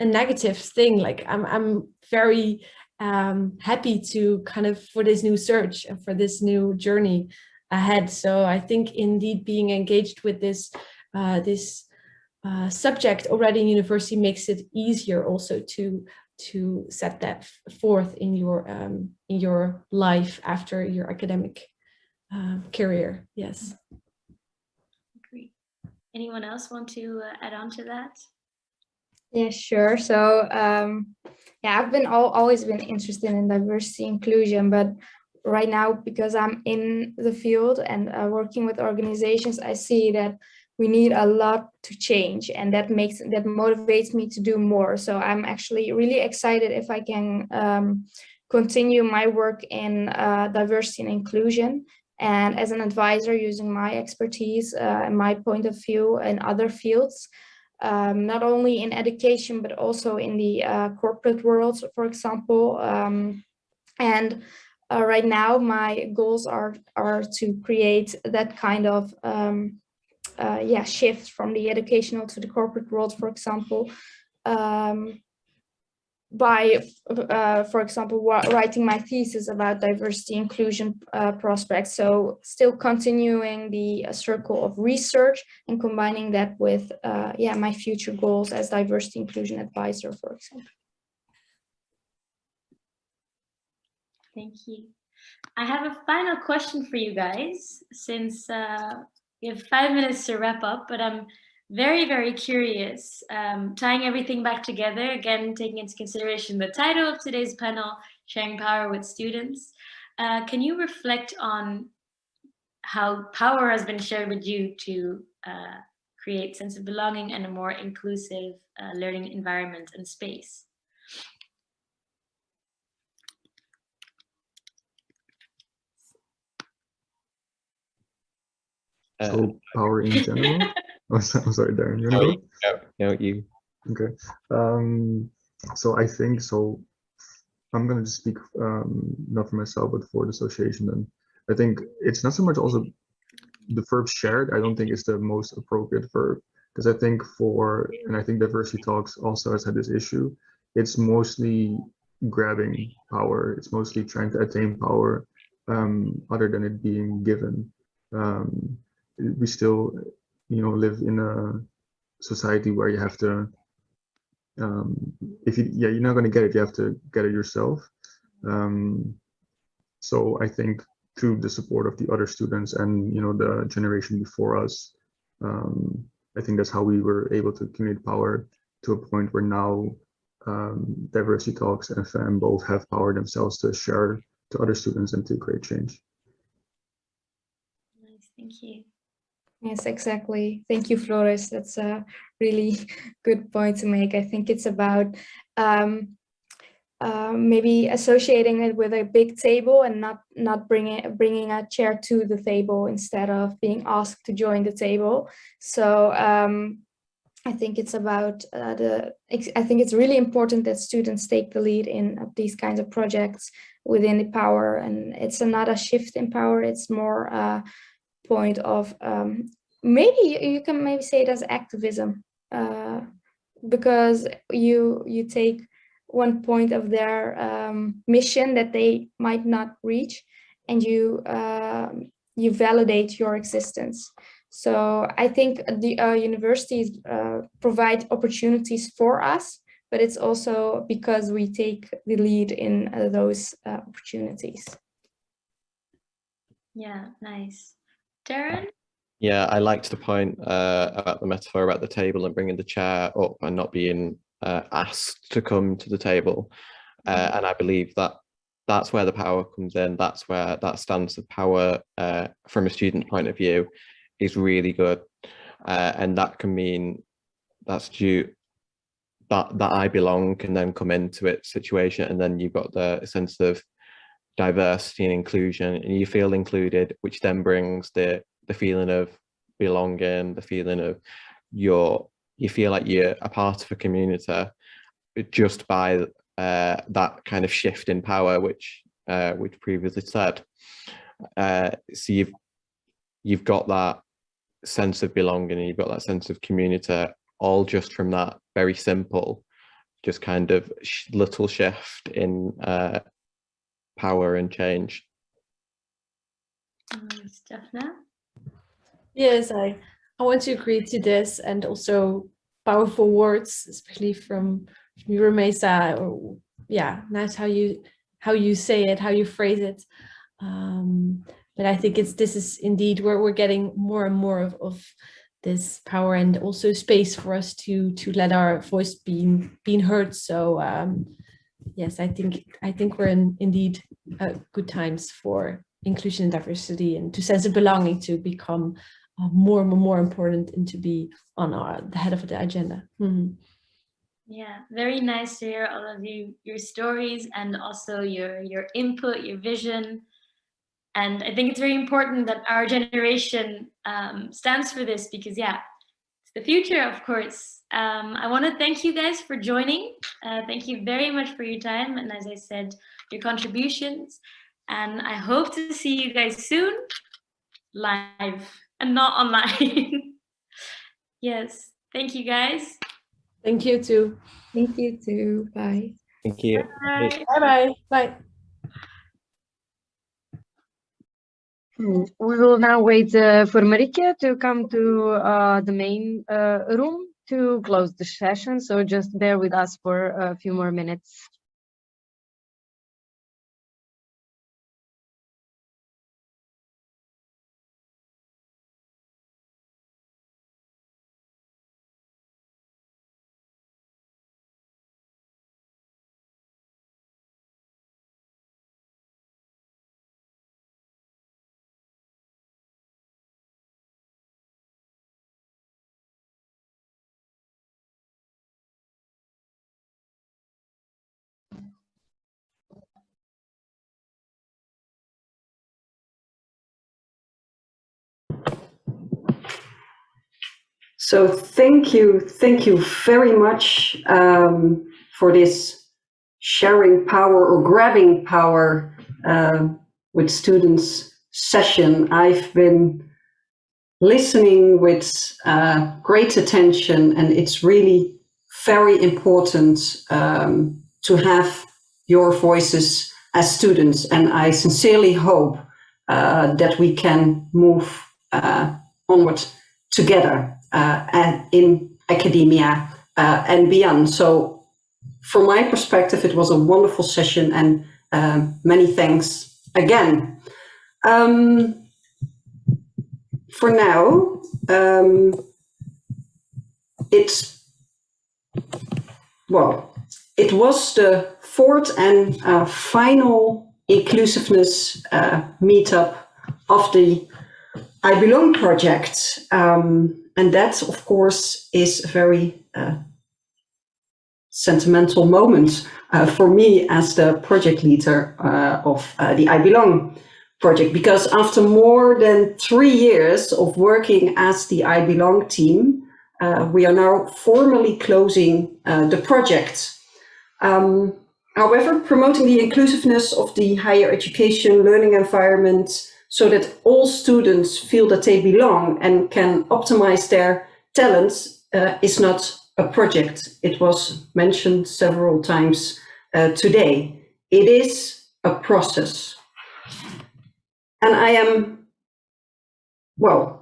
a negative thing. Like i'm i'm very um happy to kind of for this new search and for this new journey ahead. So I think indeed being engaged with this uh, this uh, subject already in university makes it easier also to to set that forth in your um, in your life after your academic uh, career. Yes. Great. Anyone else want to uh, add on to that? Yeah, sure. So, um, yeah, I've been al always been interested in diversity inclusion, but right now, because I'm in the field and uh, working with organizations, I see that we need a lot to change, and that makes that motivates me to do more. So I'm actually really excited if I can um, continue my work in uh, diversity and inclusion. And as an advisor, using my expertise uh, and my point of view in other fields, um, not only in education, but also in the uh, corporate world, for example. Um, and uh, right now, my goals are, are to create that kind of um, uh, yeah, shift from the educational to the corporate world, for example, um, by, uh, for example, writing my thesis about diversity inclusion uh, prospects. So still continuing the uh, circle of research and combining that with, uh, yeah, my future goals as diversity inclusion advisor, for example. Thank you. I have a final question for you guys, since uh, we have five minutes to wrap up, but I'm very, very curious, um, tying everything back together, again, taking into consideration the title of today's panel, Sharing Power with Students. Uh, can you reflect on how power has been shared with you to uh, create sense of belonging and a more inclusive uh, learning environment and space? Uh, So power in general. *laughs* oh, I'm sorry, Darren. You no, no, no, you. Okay. Um, so I think so. I'm gonna just speak um, not for myself, but for the association. And I think it's not so much also the verb shared. I don't think it's the most appropriate verb because I think for and I think diversity talks also has had this issue. It's mostly grabbing power. It's mostly trying to attain power, um, other than it being given. Um, we still, you know, live in a society where you have to um, if you yeah you're not going to get it you have to get it yourself um, so i think through the support of the other students and you know the generation before us um, i think that's how we were able to accumulate power to a point where now um, diversity talks and FAM both have power themselves to share to other students and to create change Nice, thank you. Yes, exactly. Thank you, Floris. That's a really *laughs* good point to make. I think it's about um, uh, maybe associating it with a big table and not not bringing bringing a chair to the table instead of being asked to join the table. So um, I think it's about uh, the. I think it's really important that students take the lead in these kinds of projects within the power, and it's not a shift in power. It's more. Uh, point of um, maybe you, can maybe say it as activism uh, because you you take one point of their um, mission that they might not reach and you uh, you validate your existence so I think the uh, universities uh, provide opportunities for us but it's also because we take the lead in uh, those uh, opportunities. Yeah, nice. Darren? Yeah, I liked the point uh, about the metaphor about the table and bringing the chair up and not being uh, asked to come to the table. Uh, mm-hmm. and I believe that that's where the power comes in. That's where that stance of power uh, from a student point of view is really good. and that can mean that's due that that I belong can then come into it situation and then you've got the sense of diversity and inclusion and you feel included which then brings the the feeling of belonging the feeling of you're you feel like you're a part of a community just by uh, that kind of shift in power which uh, which previously said. Uh, so you've you've got that sense of belonging and you've got that sense of community all just from that very simple, just kind of sh little shift in uh, power and change. Stephna? Yes, I, I want to agree to this and also powerful words, especially from, from Mesa, or yeah, nice how you how you say it, how you phrase it. Um, but I think it's this is indeed where we're getting more and more of, of this power and also space for us to to let our voice be being heard. So um, yes, I think I think we're in indeed uh, good times for inclusion and diversity and to sense of belonging to become uh, more and more important and to be on our the head of the agenda. Mm -hmm. Yeah, very nice to hear all of you your stories and also your your input, your vision. And I think it's very important that our generation um, stands for this because, yeah, the future, of course. Um, I want to thank you guys for joining. Uh, thank you very much for your time. And as I said, your contributions. And I hope to see you guys soon live and not online. *laughs* yes. Thank you guys. Thank you too. Thank you too. Bye. Thank you. Bye-bye. Bye. Hmm. We will now wait uh, for Marike to come to uh, the main uh, room to close the session. So just bear with us for a few more minutes. So thank you, thank you very much um, for this sharing power or grabbing power uh, with students session. I've been listening with uh, great attention and it's really very important um, to have your voices as students and I sincerely hope uh, that we can move uh, onward together and in academia uh, and beyond. So from my perspective, it was a wonderful session and um, many thanks again. Um, for now, um, it's, well, it was the fourth and uh, final inclusiveness uh, meetup of the I Belong project. Um, and that, of course, is a very uh, sentimental moment uh, for me as the project leader uh, of uh, the I Belong project, because after more than three years of working as the I Belong team, uh, we are now formally closing uh, the project. Um, however, promoting the inclusiveness of the higher education learning environment so that all students feel that they belong and can optimize their talents uh, is not a project. It was mentioned several times uh, today. It is a process. And I am, well,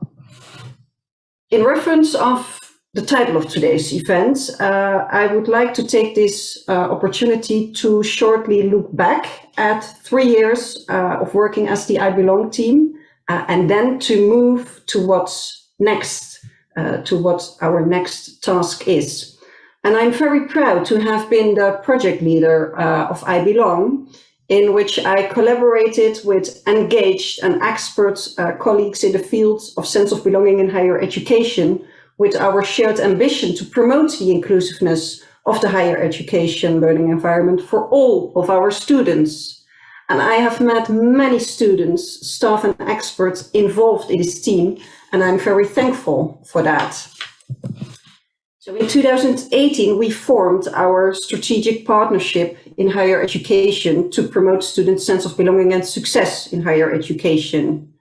in reference of the title of today's event, uh, I would like to take this uh, opportunity to shortly look back at three years uh, of working as the I Belong team uh, and then to move to what's next, uh, to what our next task is. And I'm very proud to have been the project leader uh, of I Belong, in which I collaborated with engaged and expert colleagues in the fields of sense of belonging in higher education with our shared ambition to promote the inclusiveness of the higher education learning environment for all of our students. And I have met many students, staff and experts involved in this team, and I'm very thankful for that. So in 2018, we formed our strategic partnership in higher education to promote students' sense of belonging and success in higher education.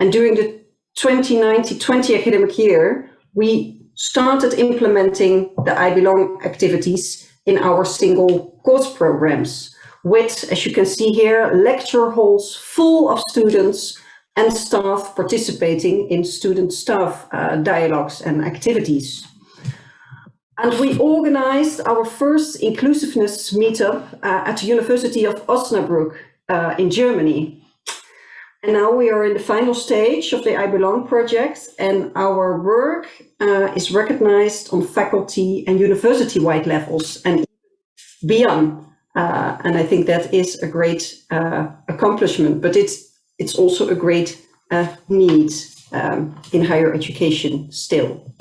And during the 2019-20 academic year, we started implementing the I Belong activities in our single course programs with, as you can see here, lecture halls full of students and staff participating in student-staff uh, dialogues and activities. And we organized our first inclusiveness meetup uh, at the University of Osnabrück uh, in Germany. And now we are in the final stage of the I Belong project and our work uh, is recognized on faculty and university-wide levels and beyond. Uh, and I think that is a great uh, accomplishment, but it's, it's also a great uh, need um, in higher education still.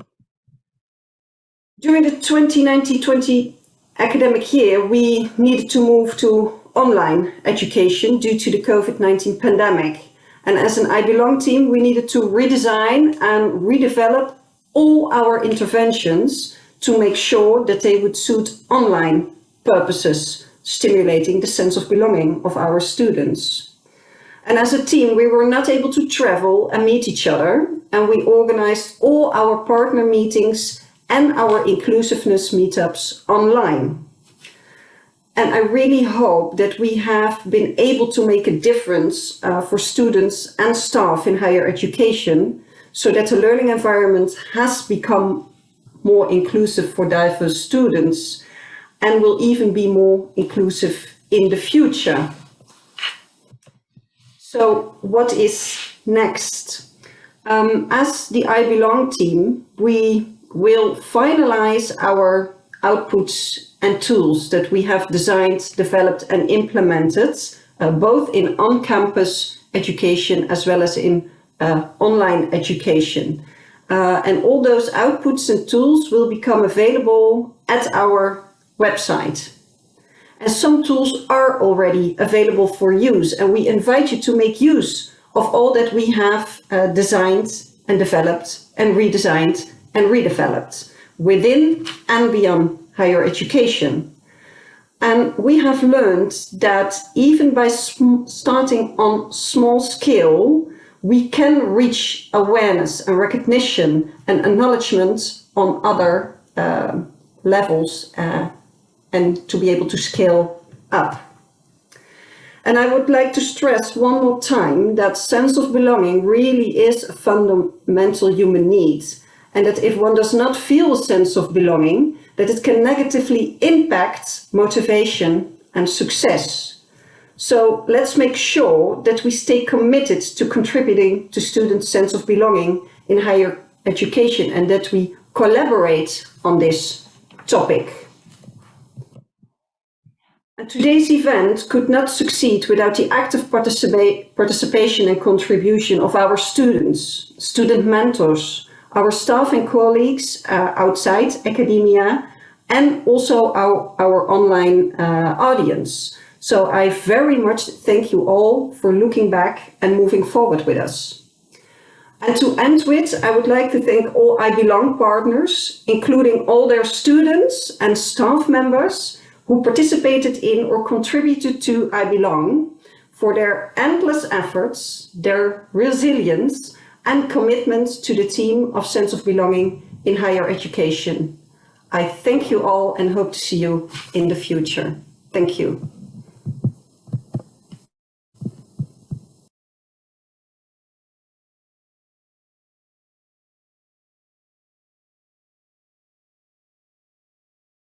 During the 2019-20 academic year, we needed to move to online education due to the COVID-19 pandemic. And as an I Belong team, we needed to redesign and redevelop all our interventions to make sure that they would suit online purposes, stimulating the sense of belonging of our students. And as a team, we were not able to travel and meet each other, and we organized all our partner meetings and our inclusiveness meetups online. And I really hope that we have been able to make a difference uh, for students and staff in higher education so that the learning environment has become more inclusive for diverse students and will even be more inclusive in the future. So what is next? Um, as the I Belong team, we will finalize our outputs and tools that we have designed, developed and implemented, uh, both in on-campus education as well as in uh, online education. Uh, and all those outputs and tools will become available at our website. And some tools are already available for use and we invite you to make use of all that we have uh, designed and developed and redesigned and redeveloped within and beyond higher education. And we have learned that even by starting on small scale, we can reach awareness and recognition and acknowledgement on other uh, levels uh, and to be able to scale up. And I would like to stress one more time that sense of belonging really is a fundamental human need and that if one does not feel a sense of belonging, that it can negatively impact motivation and success. So let's make sure that we stay committed to contributing to students' sense of belonging in higher education and that we collaborate on this topic. And today's event could not succeed without the active participa participation and contribution of our students, student mentors, our staff and colleagues uh, outside academia, and also our, our online uh, audience. So I very much thank you all for looking back and moving forward with us. And to end with, I would like to thank all I Belong partners, including all their students and staff members who participated in or contributed to I Belong for their endless efforts, their resilience and commitment to the theme of sense of belonging in higher education. I thank you all and hope to see you in the future. Thank you.